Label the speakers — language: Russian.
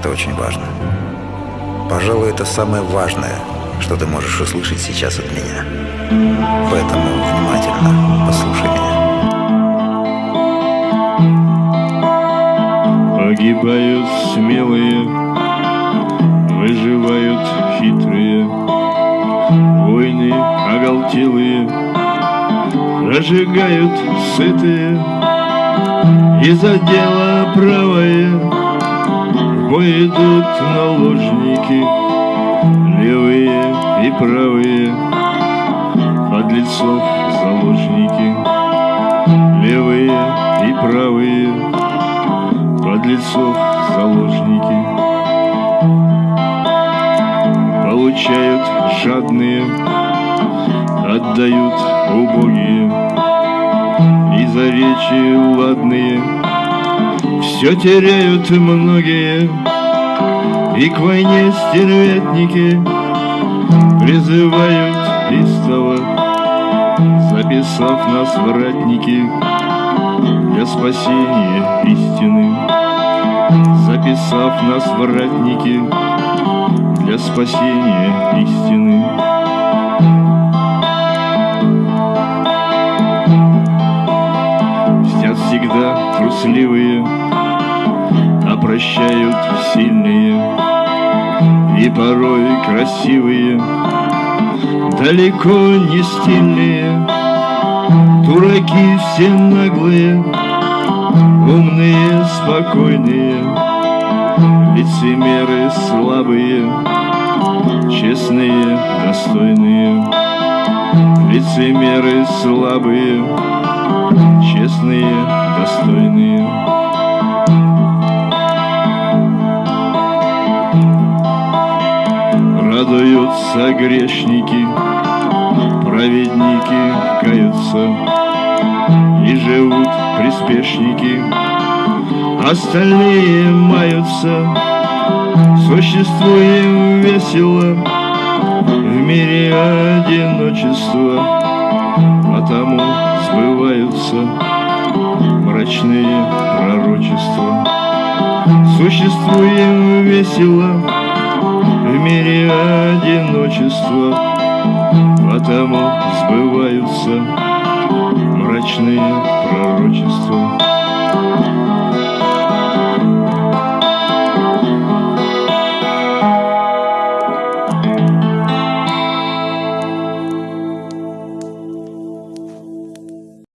Speaker 1: Это очень важно. Пожалуй, это самое важное, что ты можешь услышать сейчас от меня. Поэтому внимательно послушай меня.
Speaker 2: Погибают смелые, выживают хитрые, Войны оголтелые, разжигают сытые, И за дело правое в бой идут наложники, Левые и правые, подлецов заложники, Левые и правые, подлецов заложники. Получают жадные, отдают убогие И за речи ладные все теряют многие И к войне стервятники призывают истово Записав нас вратники для спасения истины записав нас в ратники для спасения истины. Трусливые, а прощают сильные и порой красивые, далеко не стильные, дураки все наглые, умные, спокойные лицемеры слабые, честные, достойные, лицемеры слабые, Радуются грешники, праведники каются, и живут приспешники, остальные маются. Существуем весело в мире одиночества, Потому сбываются мрачные пророчества. Существуем весело мире одиночество, Потому сбываются мрачные пророчества.